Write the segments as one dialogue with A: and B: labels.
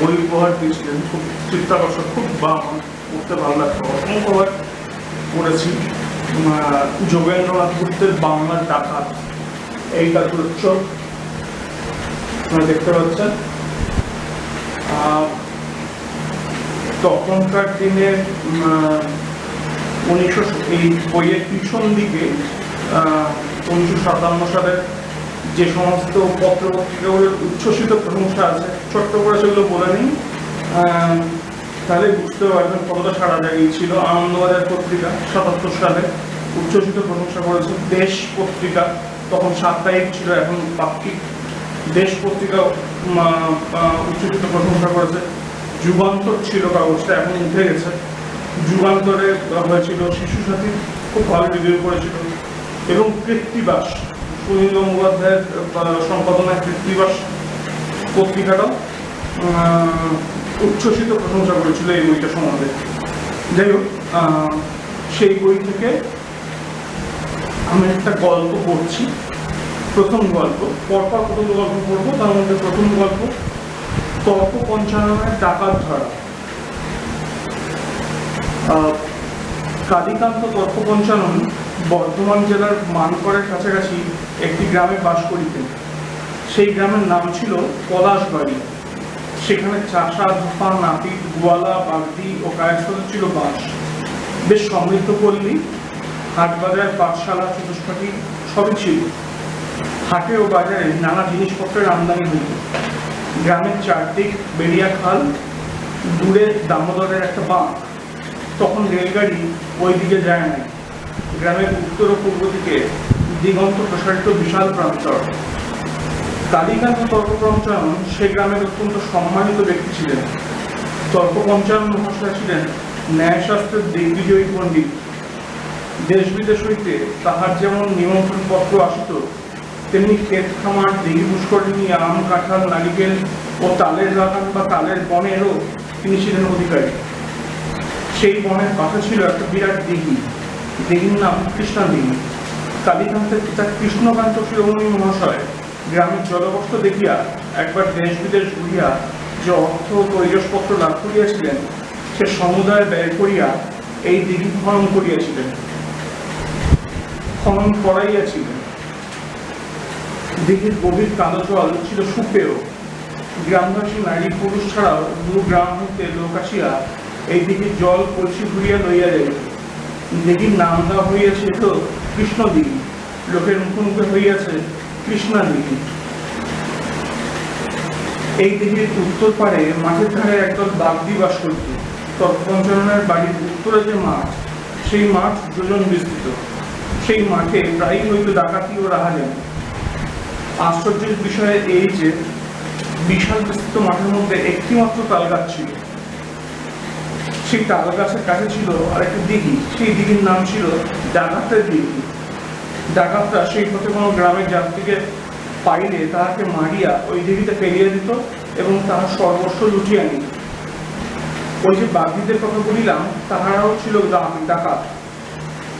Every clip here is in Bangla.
A: বই উপহার দিয়েছিলেন। খুব চিত্তাকর্ষক খুব বা পড়তে ভালো লাগতো। পড়েছি উম, যোগেন্দ্রনাথ গুপ্তের বাংলার ডাকাত এই কাতুরোৎসব আপনারা দেখতে পাচ্ছেন। তখনকার দিনে উনিশশো এই বইয়ের পিছন দিকে উনিশশো সাতান্ন সালের যে সমস্ত পত্র পত্রিকাগুলোর উচ্ছ্বসিত প্রশংসা আছে, ছোট্ট করে সেগুলো বলে নিই তাহলে বুঝতে পারবেন কতটা সারা জাগিয়েছিল আনন্দবাজার পত্রিকা, সাতাত্তর সালে উচ্ছ্বসিত প্রশংসা করেছে দেশ পত্রিকা, তখন সাপ্তাহিক ছিল, এখন পাক্ষিক দেশ পত্রিকা উচ্ছ্বসিত প্রশংসা করেছে। যুগান্তর ছিল কাগজটা, এখন উঠে গেছে। যুগান্তরে হয়েছিল শিশু সাথী, খুব ভালো রিভিউ করেছিল। এবং কৃত্তিবাস গঙ্গোপাধ্যায়ের আহ, সম্পাদনায় কৃত্তিবাস পত্রিকাটাও উচ্ছ্বসিত প্রশংসা করেছিল এই বইটা সম্বন্ধে যাই হোক সেই বই থেকে আমি একটা গল্প পড়ছি। প্রথম গল্প পরপর কতগুলো গল্প পড়ব তার মধ্যে প্রথম গল্প তর্ক পঞ্চাননের ডাকাত ধরা। আহ, কালীকান্ত তর্ক পঞ্চানন বর্ধমান জেলার মানকরের কাছাকাছি একটি গ্রামে বাস করিতেন। সেই গ্রামের নাম ছিল পলাশবাড়ি। সেখানে চাষা, ধোপা নাপিত গোয়ালা, বাগদি ও কায়স্থলে ছিল বাস। বেশ সমৃদ্ধ পল্লী হাট বাজার পাঠশালা চতুষ্পাটি সবই ছিল। হাটে ও বাজারে নানা জিনিসপত্রের আমদানি হতো গ্রামের চারদিক বেরিয়া খাল, দূরে দামোদরের একটা বাঁধ। তখন রেলগাড়ি ওই দিকে যায় না। গ্রামের উত্তর ও পূর্ব দিকে দিগন্ত প্রসারিত বিশাল প্রান্তর। কালীকান্ত তর্ক পঞ্চানন সে গ্রামের অত্যন্ত সম্মানিত ব্যক্তি ছিলেন। তর্ক পঞ্চানন মহাশয় ছিলেন ন্যায়শাস্ত্রের দিগ্বিজয়ী পণ্ডিত। দেশ বিদেশ হইতে তাহার যেমন নিমন্ত্রণ পত্র আসিত, তেমনি ক্ষেত খামার দিঘি পুষ্করিণী, আম, কাঁঠাল, নারিকেল ও তালের বাগান বা তালের বনেরও তিনি ছিলেন অধিকারী। সেই বনের পাশে ছিল একটা বিরাট দিঘি। দিঘির নাম কৃষ্ণা দিঘি কালীকান্তের পিতা কৃষ্ণকান্ত শিরোমণি মহাশয় গ্রামের জলবস্ত্র দেখিয়া একবার দেশ বিদেশ ঘুরিয়া যে অর্থ ও তৈজসপত্র লাভ করিয়াছিলেন, সে সমুদায় ব্যয় করিয়া এই দিঘি খনন করিয়াছিলেন। খনন করাইয়াছিলেন। দিঘির গভীর কালো জল ছিল সুপেয়। গ্রামবাসী নারী পুরুষ ছাড়াও দু গ্রাম হইতে লোক আসিয়া এই দিঘির জল কলসি ঘুরিয়া লইয়া যাইত। দিঘির নাম দেওয়া হইয়াছে তো কৃষ্ণ দিঘি লোকের মুখে মুখে হইয়াছে কৃষ্ণা দিঘি এই দিঘির উত্তর পারে মাঠের ধারে একদল বাগদি বাস করিত। তৎপঞ্চরণের বাড়ির উত্তরে যে মাঠ, সেই মাঠ যোজন বিস্তৃত। সেই মাঠে প্রায়ই হইত ডাকাতি ও রাহাজানি। আশ্চর্যের বিষয়ে এই যে, বিশাল বিস্তৃত মাঠের মধ্যে একটিমাত্র তালগাছ ছিল। সেই তাল গাছের কাছে ছিল আরেকটি দিঘি। সেই দিঘির নাম ছিল ডাকাতের দিঘি। ডাকাতরা সেই পথে কোনো গ্রামের যাত্রীকে পাইলে তাহাকে মারিয়া ওই দিঘিতে ফেলিয়ে দিত এবং তাহার সর্বস্ব লুটিয়ে নিত। ওই যে বাঘিদের কথা বলিলাম, তাহারাও ছিল গ্রাম- ডাকাত।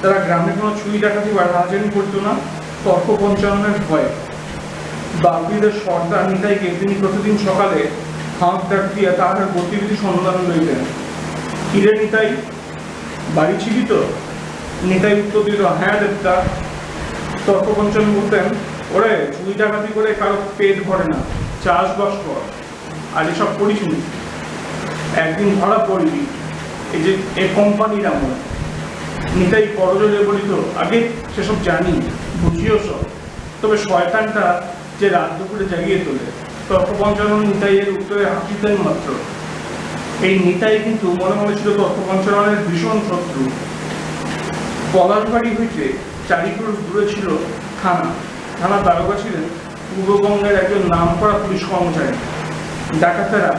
A: তারা গ্রামে কোনো চুরি ডাকাতি বা রাজানি করতো না, তর্ক পঞ্চাননের ভয়ে। বাগদিদের সর্দার নিতাইকে তিনি প্রতিদিন সকালে হাঁক ডাক দিয়া তাহার গতিবিধি সন্ধান লইতেন কিরে নিতাই, বাড়ি ছিলি তো? নিতাই উত্তর দিল হ্যাঁ দেবতা। তর্কপঞ্চন বলতেন ওরে, চুরি ডাকাতি করে কারও পেট ভরে না, চাষবাস কর, আর এসব করিস নি। একদিন ধরা পড়বি এই যে, এ কোম্পানির আমল। নিতাই করজলে বলিত, আগে সেসব জানি, বুঝিও সব। তবে শয়তানটা যে রাত দুপুরে জাগিয়ে তোলে। তর্কপঞ্চানন নিতাইয়ের উত্তরে হাসিতেন মাত্র। এই নিতাই কিন্তু মনে মনে ছিল তর্কপঞ্চাননের ভীষণ শত্রু। পলাশবাড়ি হইতে চারি ক্রোশ দূরে ছিল থানা। থানা দারোগা ছিলেন পূর্ববঙ্গের একজন নামকরা পুলিশ কর্মচারী। ডাকাতেরা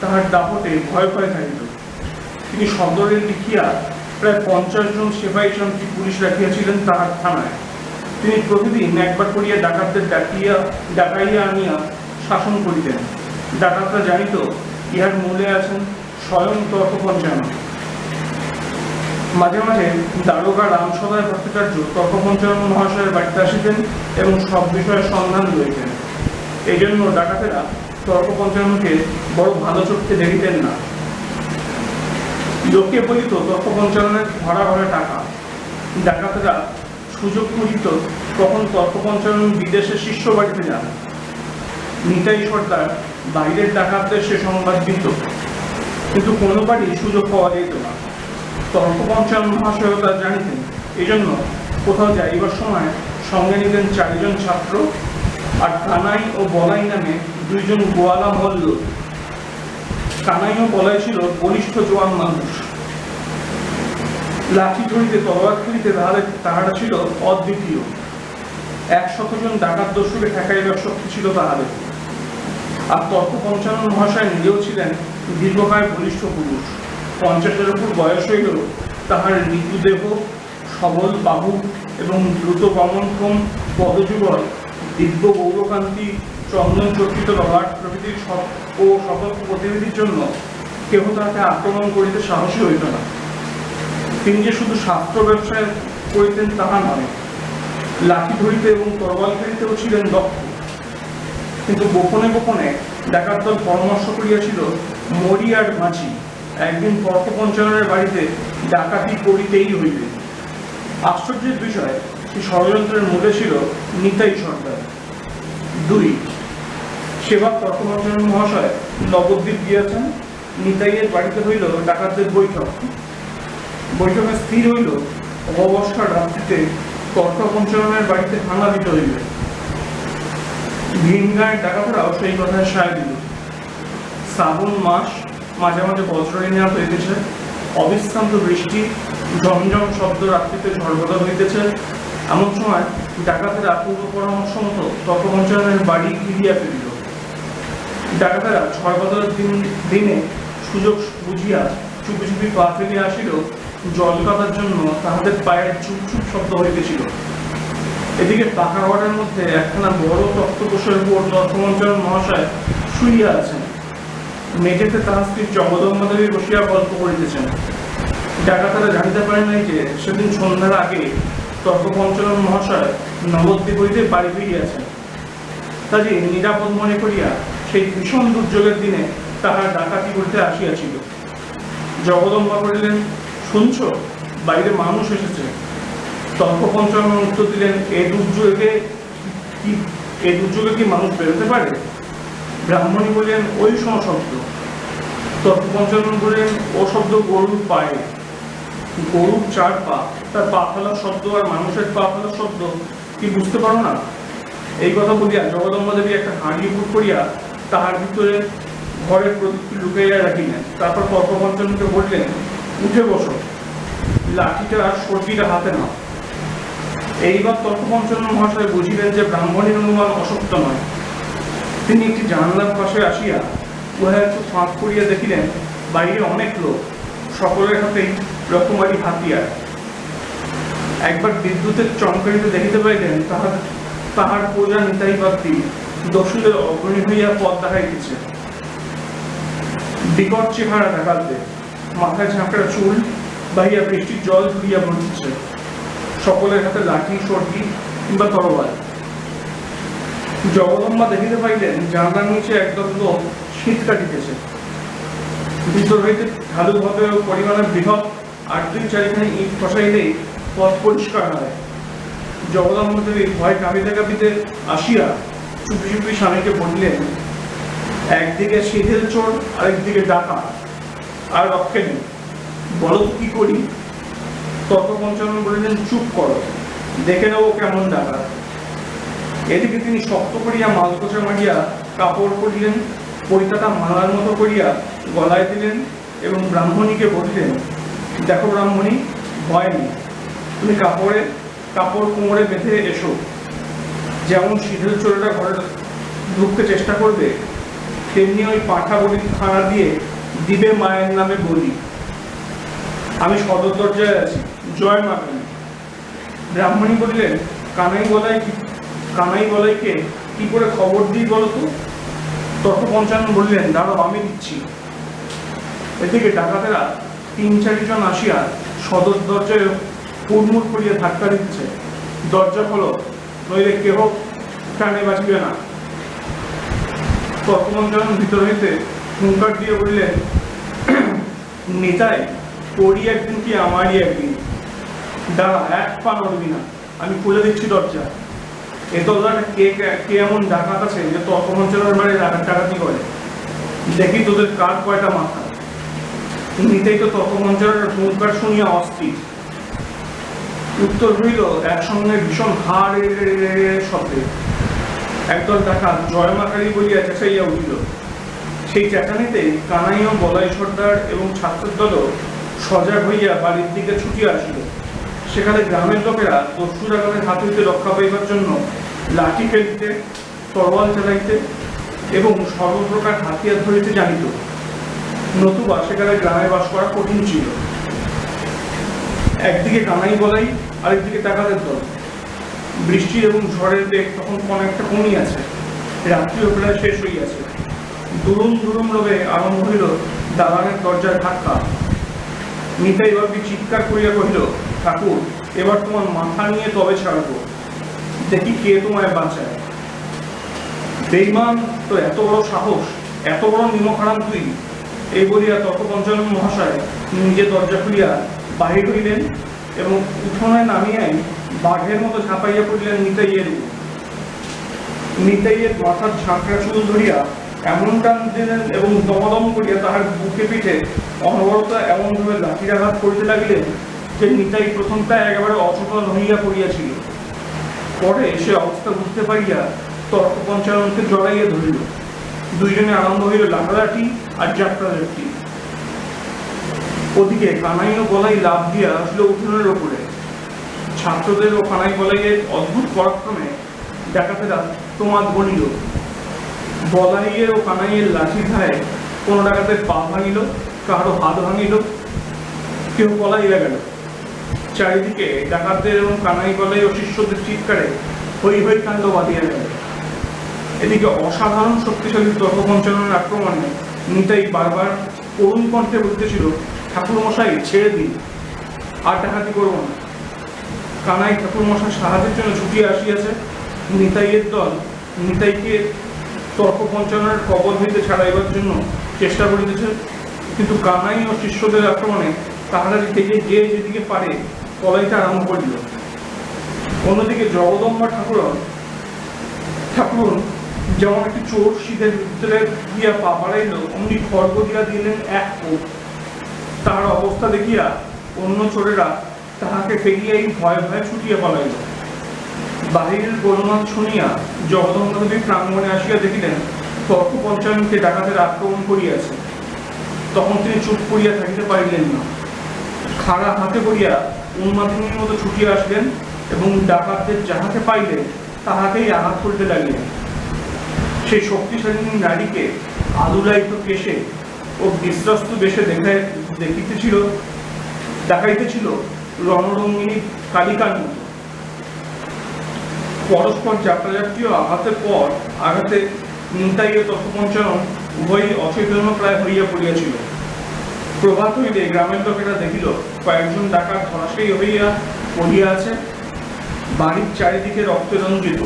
A: তাহার দাপটে ভয় ভয় থাকিত। তিনি সদরে লিখিয়া প্রায় পঞ্চাশ জন সেবাই শান্তি পুলিশ রাখিয়াছিলেন তাহার থানায়। তিনি প্রতিদিন একবার করিয়া ডাকাতদের ডাকিয়া, ডাকাইয়া আনিয়া শাসন করিতেন। ডাকাতরা জানিত, ইহার মূলে আছেন স্বয়ং তর্ক পঞ্চানন মাঝে মাঝে দারোগা রামসদায় ভট্টাচার্য তর্ক পঞ্চানন মহাশয়ের বাড়িতে আসিতেন এবং সব বিষয়ে সন্ধান লইতেন। এই জন্য ডাকাতেরা তর্ক পঞ্চাননকে বড় ভালো চোখে দেখিতেন না। লোকে বলিত তর্ক পঞ্চাননের ভরা ভরা টাকা। ডাকাতেরা সুযোগ খুঁজিত তখন তর্ক পঞ্চানন বিদেশে শিষ্য বাড়িতে যান। নিতাই সর্দার বাইরের ডাকাতদের সে সংবাদ দিত। কিন্তু কোনোবারই সুযোগ পাওয়া যেত না। তর্ক পঞ্চানন মহাশয় তা জানিতেন এই জন্য কোথাও যাইবার সময় সঙ্গে নিতেন চারিজন ছাত্র আর কানাই ও বলাই নামে দুইজন গোয়ালা মল্ল কানাই ও বলাই ছিল বলিষ্ঠ জোয়ান মানুষ। লাঠি ধরিতে তলোয়ার খেলিতে তাহাদের তাহারা ছিল অদ্বিতীয়। একশত জন ডাকাত দস্যুকে ঠেকাইবার শক্তি ছিল তাহাদের। আর তর্ক পঞ্চানন মহাশয় নিজেও ছিলেন দীর্ঘকায় বলিষ্ঠ পুরুষ। পঞ্চাশের উপর বয়স হইলেও তাহার মৃত্যুদেহ সবল, বাহু এবং দ্রুত গমনক্ষম পদযুগল, দিব্য গৌরকান্তি চন্দন চর্চিত ললাট প্রভৃতির ও সকল প্রতিনিধির জন্য কেহ তাহাকে আক্রমণ করিতে সাহসী হইত না। তিনি যে শুধু শাস্ত্র ব্যবসায় করিতেন তাহা নয়, লাঠি ধরিতে এবং তরবাল ফেরিতেও ছিলেন দক্ষ। কিন্তু গোপনে গোপনে ডাকাত দল পরামর্শ করিয়াছিল মরিয়ার মাঝি। একদিন তর্ক বাড়িতে ডাকাতি করিতেই হইবে। আশ্চর্যের বিষয় সেই ষড়যন্ত্রের মূলে ছিল নিতাই সর্দার। দুই সেবা তর্ক পঞ্চানন মহাশয় নবদ্বীপ গিয়াছেন, নিতাইয়ের বাড়িতে হইল ডাকাতদের বৈঠক। বৈঠকে স্থির হইল অবস্থার রাত্রিতে তর্ক পঞ্চাননের বাড়িতে হানা দিতে হইবে। ভিন গায়ের ডাকাতরাও সেই কথায় সায় দিল। শ্রাবণ মাস মাঝে মাঝে বজ্রহীন রাত হইতেছে অবিশ্রান্ত বৃষ্টি, ঝমঝম শব্দ রাত্রিতে ঝড়বদল হইতেছে। এমন সময় ডাকাতেরা পূর্ব পরামর্শ মতো তর্কপঞ্চায়নের বাড়ি ফিরিয়া ফিরিল। ডাকাতেরা ঝড়বদলের দিন, দিনে সুযোগ বুঝিয়া চুপি চুপি পা ফেলিয়া আসিল জল কাটার জন্য তাহাদের পায়ের চুপ চুপ শব্দ হইতেছিল। এদিকে পাকা ওয়ার্ডের মধ্যে একখানা বড় তক্তপোষের উপর তর্কমঞ্চন মহাশয় শুইয়া আছেন। মেঝেতে তাহার স্ত্রী জগদম্বাদেবী বসিয়া গল্প করিতেছেন। ডাকাতারা জানিতে পারে নাই যে, সেদিন সন্ধ্যার আগে তর্ক পঞ্চানন মহাশয় নবদ্বীপ হইতে বাড়ি ফিরিয়াছেন। কাজে নিরাপদ মনে করিয়া সেই ভীষণ দুর্যোগের দিনে তাহার ডাকাতি করতে আসিয়াছিল। জগদম্বা করিলেন শুনছ, বাইরে মানুষ এসেছে। তর্ক উত্তর দিলেন এ দুর্যোগে কি এ দুর্যোগে কি মানুষ বেরোতে পারে? ব্রাহ্মণী বললেন, ওই শব্দ তর্ক পঞ্চানন বললেন, ও শব্দ গরুর পায়ে। গরুর চার পা। তার পা ফেলার শব্দ আর মানুষের পা ফেলার শব্দ, কি বুঝতে পারো না? এই কথা বলিয়া জগদম্বা দেবী একটা হাঁড়ি উপর করিয়া তাহার ভিতরে ঘরের প্রদীপটি লুকাইয়া রাখিলেন। তারপর তর্ক পঞ্চাননকে বললেন, উঠে বসো। লাঠিটা আর সর্দিটা হাতে নাও। এইবার তর্ক পঞ্চানন মহাশয় বুঝিলেন যে ব্রাহ্মণের অনুমান অসত্য নয়। তিনি একটি জানলার পাশে আসিয়া উহা একটু ফাঁক করিয়া দেখিলেন, বাইরে অনেক লোক, সকলের হাতেই রকমারি হাতিয়ার। একবার বিদ্যুতের চমকারিতে দেখিতে পাইলেন, তাহার তাহার প্রজা নিতাই বাদ্যি দস্যুদের অগ্রণী হইয়া পথ দেখাইতেছে। বিকট চেহারা দেখাতে মাথায় ঝাঁকড়া চুল, বাহিয়া বৃষ্টির জল ধুইয়া পড়িতেছে সকলের হাতে লাঠি সর্দি কিংবা তরবাল জগদম্বা দেখিতে পাইলেন, জানলার নিচে একদল লোক শীত কাটিতেছে। ভিতর হইতে ঢালুভাবে পরিমাণে বৃহৎ আট দুই চারিখানি ইট পথ পরিষ্কার হয়। জগদম্বা দেবী ভয় কাঁপিতে কাঁপিতে আসিয়া চুপি চুপি স্বামীকে বললেন, একদিকে সিঁধেল চোর, আরেকদিকে ডাকা আর রক্ষে নেই। বলো কি করি? তর্ক পঞ্চানন বলিলেন, চুপ করো, দেখে নেব কেমন ডাকা এদিকে তিনি শক্ত করিয়া মালকোচা মারিয়া কাপড় পরিলেন পরিতাটা মালার মতো করিয়া গলায় দিলেন এবং ব্রাহ্মণীকে বলিলেন, দেখো ব্রাহ্মণী, ভয় নেই, তুমি কাপড়ে, কাপড় কোমরে বেঁধে এসো। যেমন সিঁধেল চোরেরা ঘরে ঢুকতে চেষ্টা করবে, তেমনি ওই পাঁঠা বলি খানা দিয়ে দিবে মায়ের নামে বলি। আমি সদর দরজায় আছি। জয় মা কালী। ব্রাহ্মণী বললেন, কানাই কি- কানাই বলাইকে কি করে খবর দিই বলো তো? তর্ক পঞ্চানন বললেন, দাঁড়াও, আমি দিচ্ছি। এদিকে ডাকাতেরা তিন চারিজন আসিয়া সদর দরজায় হুড়মুড় করিয়া ধাক্কা দিচ্ছে। দরজা খোলো, নইলে কেহ প্রাণে বাঁচবে না। তর্কমঞ্চরণ ভিতর হইতে হুঙ্কার দিয়ে বললেন নেতায় তোরই একদিন কি আমারই একদিন? দাঁড়া, এক পা নড়বি না। আমি খুলে দিচ্ছি দরজা। এ দরজাটা কে কে- এমন ডাকাত আছে যে তর্কমঞ্চরণের বাড়ি ডাকাত করে? দেখি তোদের কার কয়টা মাথা। নিতেই তো তর্কমঞ্চরের হুঙ্কার শুনিয়া অস্থির। উত্তর হইল, একসঙ্গে ভীষণ হা রে রে রে রে রে শব্দে। একদল ডাকাত জয় মাকারি বলিয়া চেঁচাইয়া উঠিল। সেই চেঁচানিতে কানাই ও বলাই সর্দার এবং ছাত্রের দলও সজাগ হইয়া বাড়ির দিকে ছুটিয়া আসিল। সেখানে গ্রামের লোকেরা দস্যু ডাকাতের হাত হইতে রক্ষা পাইবার জন্য লাঠি ফেলিতে, তরোয়াল চালাইতে এবং সর্বপ্রকার হাতিয়ার ধরিতে জানিত। নতুবা সেখানে গ্রামে বাস করা কঠিন ছিল। একদিকে কানাই বলাই, আরেকদিকে ডাকাতের দল। বৃষ্টি এবং ঝড়ের বেগ তখন অনেকটা কমিয়াছে রাত্রিও প্রায় শেষ হইয়াছে। দুরুম দুরুম রবে আরম্ভ হইল দালানের দরজার ধাক্কা। নিতাই বাবি চিৎকার করিয়া কহিল, ঠাকুর, এবার তোমার মাথা নিয়ে তবে ছাড়বো। দেখি কে তোমায় বাঁচায়। বেইমান তো এত বড় সাহস, এত বড় নিমখারাম তুই। এই বলিয়া তর্কপঞ্চানন মহাশয় নিজে দরজা খুলিয়া বাহির হইলেন এবং উঠোনে নামিয়াই বাঘের মতো ঝাঁপাইয়া পড়িলেন নিতাইয়ের নিতাইয়ের মাথার ঝাঁকড়া চুল ধরিয়া এমন টান দিলেন এবং দমদম করিয়া তাহার বুকে পিঠে অনবরত এমনভাবে লাঠিরাঘাত করিতে লাগিলেন যে নিতাই প্রথমটা একেবারে হইয়া পড়িয়াছিল। পরে সে অবস্থা বুঝতে পারিয়া তর্ক পঞ্চাননকে জড়াইয়া ধরিল। দুইজনে আরম্ভ হইল লাঠালাঠি আর যাত্রা যাত্রী ওদিকে কানাই ও গলাই লাভ দিয়া আসলো উঠোনের ওপরে। ছাত্রদের ও কানাই গলাইয়ের অদ্ভুত পরাক্রমে ডাকাতেরা তোমাদ বলিল বলাইয়ের ও কানাইয়ের লাঠি ধায় কোনো ডাকাতের পা ভাঙিল কারও হাত ভাঙিল কেউ পলাইয়া গেল। চারিদিকে ডাকাতদের এবং কানাই গলাই ও শিষ্যদের চিৎকারে হই হই কাণ্ড বাঁধিয়া গেল। এদিকে অসাধারণ শক্তিশালী তর্কপঞ্চাননের আক্রমণে নিতাই বারবার করুণ কণ্ঠে বলতেছিল ঠাকুর মশাই ছেড়ে দিন। আর ডাকাতি করব না। কানাই ঠাকুর মশাই সাহায্যের জন্য ছুটিয়ে আসিয়াছে। নিতাইয়ের দল নিতাইকে তর্ক পঞ্চাননের কবল হইতে ছাড়াইবার জন্য চেষ্টা করিতেছে। কিন্তু কানাই ও শিষ্যদের আক্রমণে তাহারা থেকে যে যেদিকে পারে পলাইতে আরম্ভ করিল। অন্যদিকে জগদম্বা ঠাকুরন ঠাকুর যেমন একটি চোর শীতের ভিতরে গিয়া পা বাড়াইল, অমনি খড়গ দিয়া দিলেন এক কোপ তাহার অবস্থা দেখিয়া অন্য চোরেরা তাহাকে ফেরিয়াই ভয়ে ভয়ে ছুটিয়া পালাইল। বাহিরের গোলমাল শুনিয়া জগদম্বাদেবী প্রাঙ্গণে আসিয়া দেখিলেন তর্ক পঞ্চায়নকে ডাকাতের আক্রমণ করিয়াছে। তখন তিনি চুপ করিয়া থাকিতে পারিলেন না। খাড়া হাতে করিয়া উন্মাদিনীর মতো ছুটিয়া আসলেন এবং ডাকাতদের যাহাকে পাইলেন তাহাকেই আঘাত করিতে লাগিলেন। সেই শক্তিশালী নারীকে আলুলায়িত কেশে ও বিশ্বস্ত বেশে দেখায় দেখিতেছিল দেখাইতেছিল রণরঙ্গিনী কালিকার মতো। পরস্পর ও আঘাতের পর আঘাতে নিতাই ও তথপঞ্চানন উভয়ই অচৈতন্য প্রায় হইয়া পড়িয়াছিল। প্রভাত হইলে গ্রামের লোকেরা দেখিল, কয়েকজন ডাকাত ধরাশায়ী হইয়া পড়িয়া আছে বাড়ির চারিদিকে রক্তে রঞ্জিত।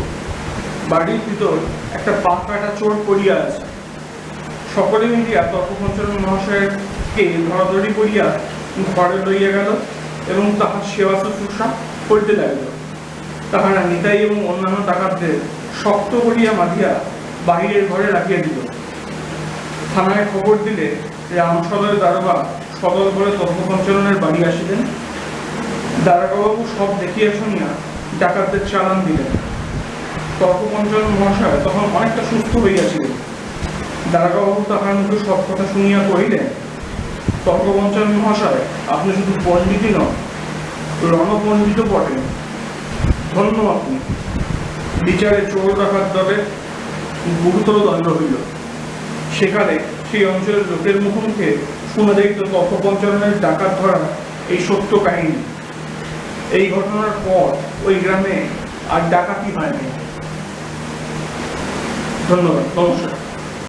A: বাড়ির ভিতর একটা পা কাটা চোর পড়িয়া আছে। সকলে মিলিয়া তর্কপঞ্চানন মহাশয়কে ধরাধরি করিয়া ঘরে লইয়া গেল এবং তাহার সেবা শুশ্রূষা করিতে লাগিল। তাহারা নিতাই এবং অন্যান্য ডাকাতদের শক্ত করিয়া বাঁধিয়া বাহিরের ঘরে রাখিয়া দিল। থানায় খবর দিলে রাম সদরের দারোগা সদর করে তর্কপঞ্চাননের বাড়ি আসিলেন। দারোগাবাবু সব দেখিয়া শুনিয়া ডাকাতদের চালান দিলেন। তর্কপঞ্চানন মহাশয় তখন অনেকটা সুস্থ হইয়াছিলেন। দারোগাবাবু তাহার মুখে সব কথা শুনিয়া কহিলেন তর্কপঞ্চানন মহাশয়, আপনি শুধু পণ্ডিতই নন, রণপণ্ডিতও বটেন। ধন্য আপনি বিচারে চোর রাখার দলে গুরুতর দণ্ড হইল। সেখানে সেই অঞ্চলের লোকের মুখোমুখে মুখে শোনা যাইত তথ্যপঞ্চনের ডাকাত ধরা এই সত্য কাহিনী। এই ঘটনার পর ওই গ্রামে আর ডাকাতি হয়নি। ধন্যবাদ। নমস্কার।